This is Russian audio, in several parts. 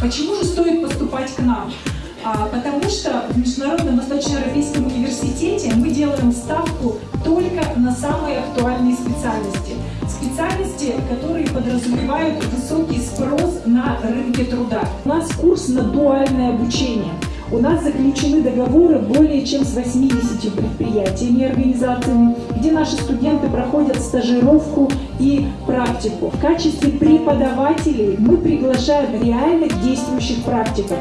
Почему же стоит поступать к нам? А, потому что в Международном Восточноевропейском университете мы делаем ставку только на самые актуальные специальности. Специальности, которые подразумевают высокий спрос на рынке труда. У нас курс на дуальное обучение. У нас заключены договоры более чем с 80 предприятиями и организациями, где наши студенты проходят стажировку и практику. В качестве преподавателей мы приглашаем реальных действующих практиков.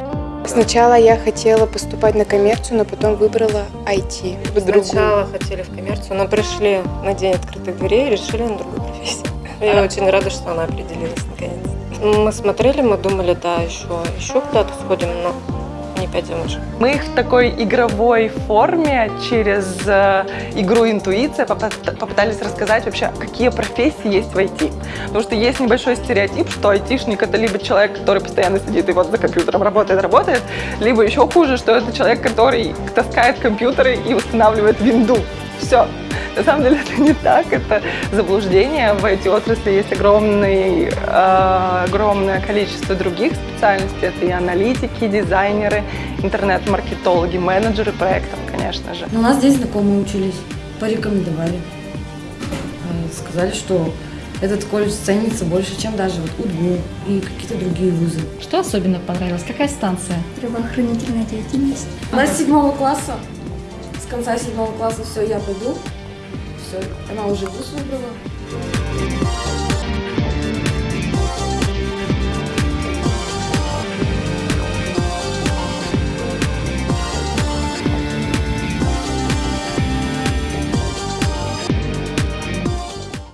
Сначала я хотела поступать на коммерцию, но потом выбрала IT. Сначала хотели в коммерцию, но пришли на день открытых дверей и решили на другую профессию. Я очень рада, что она определилась наконец. Мы смотрели, мы думали, да, еще, еще куда-то сходим, но не пойдем уже. Мы их в такой игровой форме через э, игру «Интуиция» попытались рассказать вообще, какие профессии есть в IT. Потому что есть небольшой стереотип, что айтишник – это либо человек, который постоянно сидит и вот за компьютером работает, работает, либо еще хуже, что это человек, который таскает компьютеры и устанавливает винду. Все. На самом деле это не так, это заблуждение. В IT-отрасли есть огромный, э, огромное количество других специальностей. Это и аналитики, дизайнеры, интернет-маркетологи, менеджеры проектов, конечно же. Но у нас здесь знакомые учились, порекомендовали. Э, сказали, что этот колледж ценится больше, чем даже вот УДГУ и какие-то другие вузы. Что особенно понравилось? Какая станция? Правоохранительная деятельность. У нас седьмого класса, с конца седьмого класса все, я пойду. Все, она уже вуз выбрала.